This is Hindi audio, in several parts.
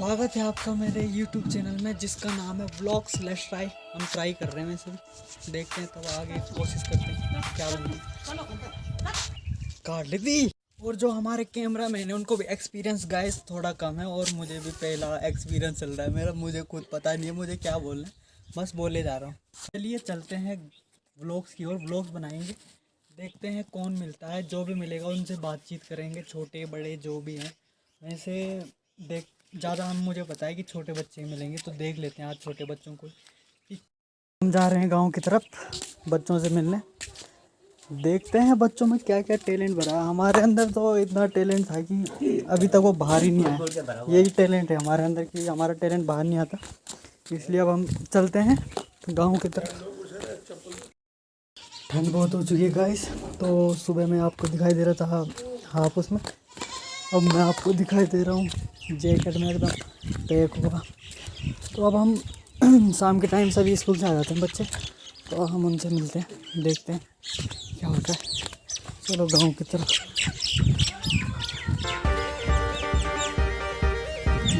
स्वागत है आपका मेरे YouTube चैनल में, जिसका नाम है ब्लॉग स्लैश ट्राई हम ट्राई कर रहे हैं वैसे देखते हैं तब तो आगे कोशिश करते हैं क्या बनती काट ली थी और जो हमारे कैमरा मैन है, उनको भी एक्सपीरियंस गाइस थोड़ा कम है, और मुझे भी पहला एक्सपीरियंस चल रहा है मेरा। मुझे खुद पता नहीं है, मुझे क्या बोलना है। बस बोले जा रहा हूँ। चलिए चलते हैं ब्लॉग्स की ओर। ब्लॉग्स बनाएँगे। देखते हैं कौन मिलता है। जो भी मिलेगा, उनसे बातचीत करेंगे, छोटे, बड़े, जो भी हैं। वैसे देख ज़्यादा हम मुझे पता है कि छोटे बच्चे मिलेंगे तो देख लेते हैं आज छोटे बच्चों को हम जा रहे हैं गाँव की तरफ़ बच्चों से मिलने। देखते हैं बच्चों में क्या क्या टैलेंट भरा हमारे अंदर तो इतना टैलेंट था कि अभी तक वो बाहर ही नहीं आया। यही टैलेंट है हमारे अंदर कि हमारा टैलेंट बाहर नहीं आता। इसलिए अब हम चलते हैं गाँव की तरफ़। ठंड बहुत हो चुकी है गाइस तो सुबह में आपको दिखाई दे रहा था हाफ़ उसमें। अब मैं आपको दिखाई दे रहा हूँ। जैकेट में एकदम पैक होगा। तो अब हम शाम के टाइम सभी स्कूल से आ जाते हैं बच्चे। तो हम उनसे मिलते हैं, देखते हैं क्या होता है। चलो गाँव की तरफ़।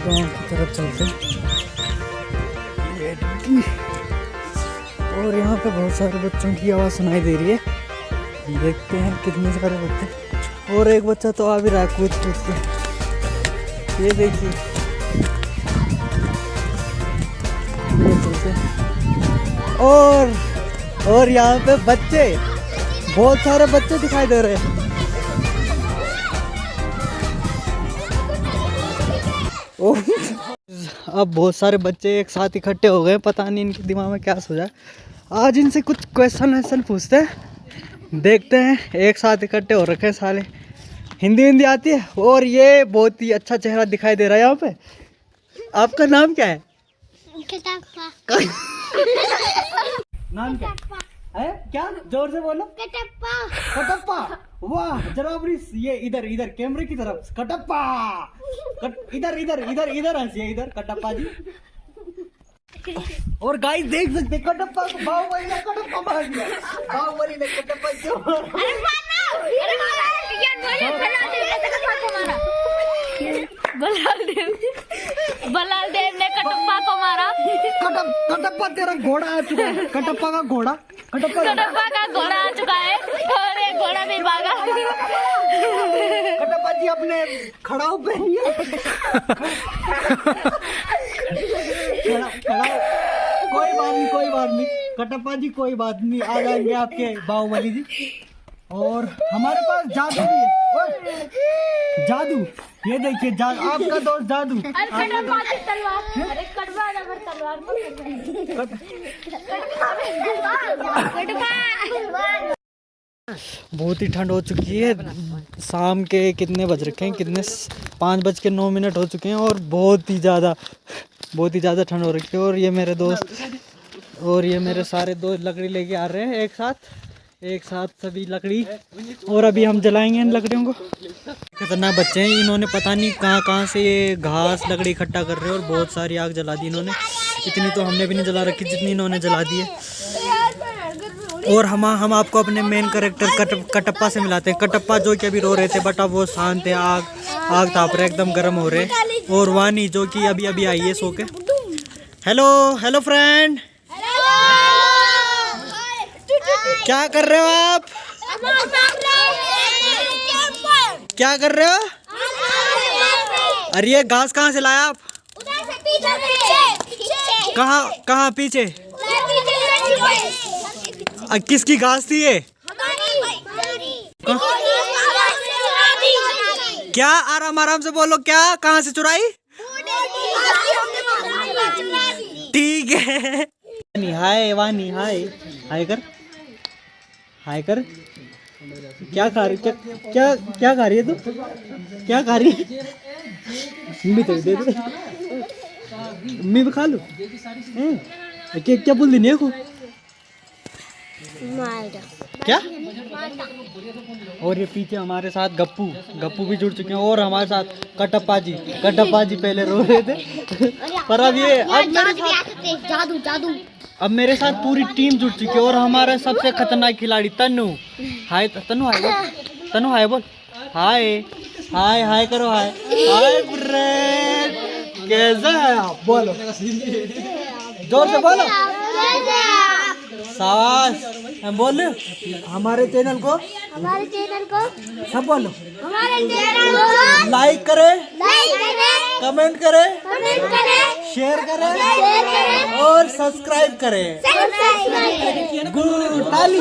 गाँव की तरफ़ चलते हैं। और यहाँ पे बहुत सारे बच्चों की आवाज़ सुनाई दे रही है। देखते हैं कितने सारे बच्चे। और एक बच्चा तो आ भी रहा है कूद कूद के ये देखिए। और और यहाँ पे बच्चे, बहुत सारे बच्चे दिखाई दे रहे हैं अब बहुत सारे बच्चे एक साथ इकट्ठे हो गए पता नहीं इनके दिमाग में क्या सोचा। आज इनसे कुछ क्वेश्चन वैश्चन पूछते हैं देखते हैं, एक साथ इकट्ठे हो रखे हैं साले हिंदी हिंदी आती है और ये बहुत ही अच्छा चेहरा दिखाई दे रहा है यहाँ पे। आपका नाम क्या है? नाम क्या? है? क्या? ज़ोर से बोलो। कटप्पा। वाह जरा अपनी ये इधर इधर कैमरे की तरफ़। कटप्पा। कट, इधर इधर इधर इधर हंसिए इधर कटप्पा जी। और गाइस देख सकते हैं, कटप्पा को बाहुबली ने कटप्पा मार दिया। बाहुबली ने कटप्पा क्यों मारा? बलालदेव बलालदेव ने कटप्पा को मारा। कटप कटप्पा तेरा घोड़ा आ चुका है। कटप्पा का घोड़ा। कटप्पा कटप्पा का घोड़ा आ चुका है। और एक घोड़ा भी भागा। कटप्पा जी अपने खड़ा खड़ा कोई बात नहीं कोई बात नहीं। कटप्पा जी कोई बात नहीं। आ जाएँगे आपके बाहुबली जी। और हमारे पास जादू भी है। जादू। ये देखिए जादू आपका दोस्त जादू। बहुत ही ठंड हो चुकी है। शाम के कितने बज रखे हैं? कितने पाँच बज के नौ मिनट हो चुके हैं और बहुत ही ज़्यादा बहुत ही ज़्यादा ठंड हो रखी है। और ये मेरे दोस्त और ये मेरे सारे दोस्त लकड़ी लेके आ रहे हैं एक साथ। एक साथ सभी लकड़ी। और अभी हम जलाएँगे इन लकड़ियों को। खतरनाक बच्चे हैं इन्होंने पता नहीं कहाँ कहाँ से ये घास लकड़ी इकट्ठा कर रहे हैं और बहुत सारी आग जला दी इन्होंने। इतनी तो हमने भी नहीं जला रखी जितनी इन्होंने जला दी है। और हम हम आपको अपने मेन करेक्टर कट, कटप्पा से मिलाते हैं। कटप्पा जो कि अभी रो रहे थे बट अब वो शांत है आग आग ताप रहे एकदम गर्म हो रहे और वानी जो कि अभी अभी आई है सो के। हेलो हेलो फ्रेंड क्या कर रहे हो आप? क्या कर रहे हो? अरे ये घास कहाँ से लाया आप? कहाँ कहाँ पीछे? किसकी घास थी ये? क्या आराम आराम से बोलो, क्या, कहाँ से चुराई? ठीक है। हाय वानी, हाय हाय कर। हाय कर क्या खा रही? क्या क्या क्या खा रही है तू? क्या खा रही है? मम्मी तेरे दे दे। मम्मी भी खा लो? क्या क्या बोल दी को क्या? और ये पीछे हमारे साथ गप्पू। गप्पू भी जुड़ चुके हैं और हमारे साथ कटप्पा जी। कटप्पा जी पहले रो रहे थे। पर अब ये अब मेरे साथ जादू जादू। अब मेरे साथ पूरी टीम जुट चुकी है और हमारा सबसे खतरनाक खिलाड़ी तनु। हाय तनु हाय बोल। तनु हाय बोल। हाय। हाय हाय करो हाय। हाय फ्रेंड कैसे है आप? बोलो। ज़ोर से बोलो। शाबाश हम बोल। हमारे चैनल को। हमारे चैनल को। सब बोलो। हमारे चैनल को। लाइक करें। लाइक करें। कमेंट करें। कमेंट करें। शेयर करें और सब्सक्राइब करें। गुरु गुड ताली